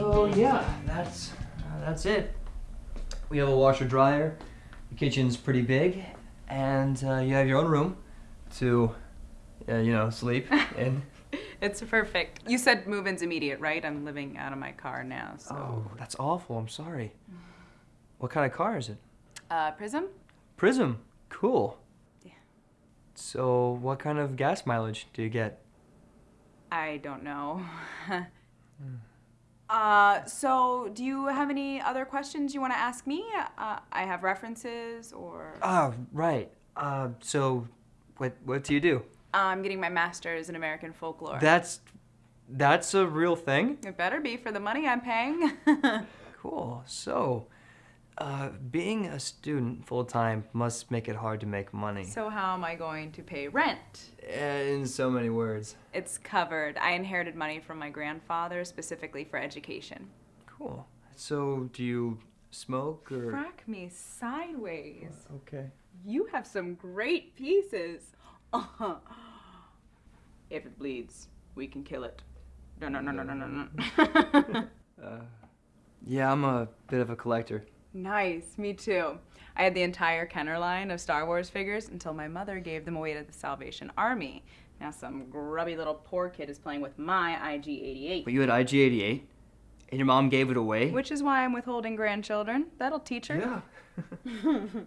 So yeah, that's uh, that's it. We have a washer dryer. The kitchen's pretty big, and uh, you have your own room to, uh, you know, sleep in. It's perfect. You said move-in's immediate, right? I'm living out of my car now, so. Oh, that's awful. I'm sorry. What kind of car is it? Uh, Prism? Prism. Cool. Yeah. So, what kind of gas mileage do you get? I don't know. uh, so do you have any other questions you want to ask me? Uh, I have references or. Ah, right. Uh, so, what what do you do? I'm getting my master's in American folklore. That's that's a real thing. It better be for the money I'm paying. Cool. So, uh, being a student full time must make it hard to make money. so how am I going to pay rent? In so many words. It's covered. I inherited money from my grandfather specifically for education. Cool. So, do you smoke or? Crack me sideways. Okay. You have some great pieces. If it bleeds, we can kill it. No, no, no, no, no, no, no. Yeah, I'm a bit of a collector. nice, me too. I had the entire Kenner line of Star Wars figures until my mother gave them away to the Salvation Army. Now some grubby little poor kid is playing with my IG-88. But you had IG88, and your mom gave it away. Which is why I'm withholding grandchildren. That'll teach her. Yeah.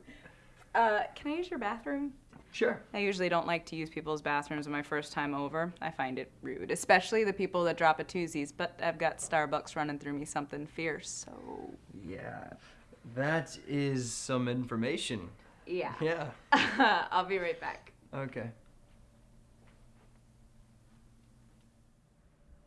Uh, can I use your bathroom? Sure. I usually don't like to use people's bathrooms my first time over. I find it rude, especially the people that drop a twosies, but I've got Starbucks running through me something fierce, so. Yeah. That is some information. Yeah. Yeah. I'll be right back. Okay.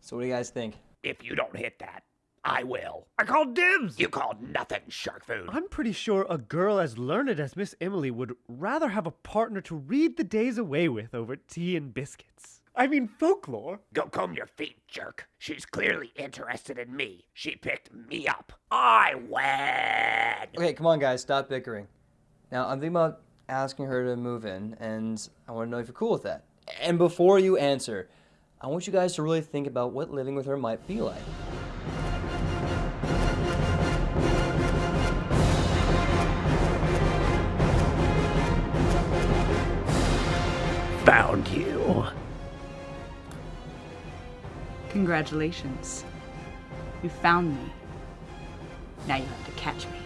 So, what do you guys think? If you don't hit that, I will. I called dibs! You called nothing shark food. I'm pretty sure a girl as learned as Miss Emily would rather have a partner to read the days away with over tea and biscuits. I mean, folklore. Go comb your feet, jerk. She's clearly interested in me. She picked me up. I win. Okay, come on, guys, stop bickering. Now, I'm thinking about asking her to move in, and I want to know if you're cool with that. And before you answer, I want you guys to really think about what living with her might be like. Congratulations. You found me. Now you have to catch me.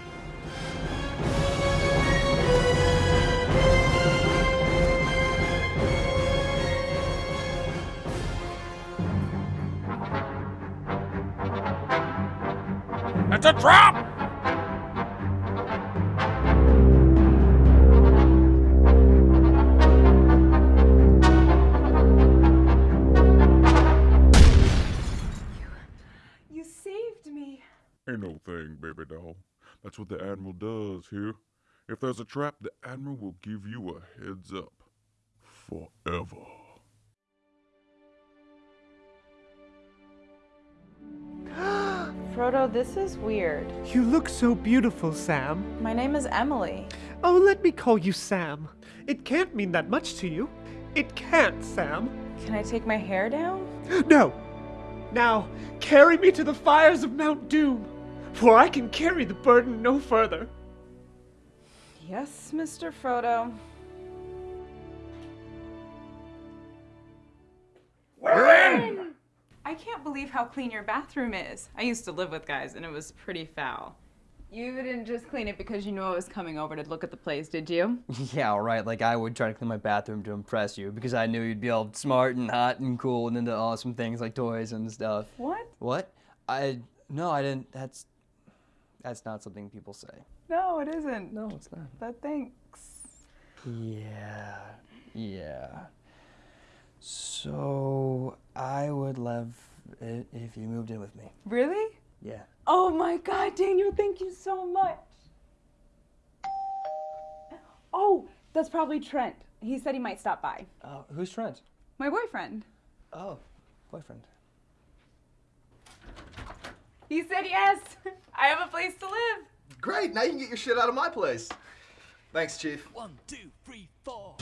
It's a trap! Ain't no thing, baby doll. That's what the Admiral does here. If there's a trap, the Admiral will give you a heads up. Forever. Frodo, this is weird. You look so beautiful, Sam. My name is Emily. Oh, let me call you Sam. It can't mean that much to you. It can't, Sam. Can I take my hair down? No! Now, carry me to the fires of Mount Doom, for I can carry the burden no further. Yes, Mr. Frodo. We're in! I can't believe how clean your bathroom is. I used to live with guys and it was pretty foul. You didn't just clean it because you knew I was coming over to look at the place, did you? Yeah, all right. Like I would try to clean my bathroom to impress you because I knew you'd be all smart and hot and cool and into awesome things like toys and stuff. What? What? I no, I didn't. That's that's not something people say. No, it isn't. No, it's not. But thanks. Yeah, yeah. So I would love it if you moved in with me. Really? Yeah. Oh my god, Daniel, thank you so much. Oh, that's probably Trent. He said he might stop by. Uh, who's Trent? My boyfriend. Oh, boyfriend. He said yes. I have a place to live. Great, now you can get your shit out of my place. Thanks, Chief. One, two, three, four.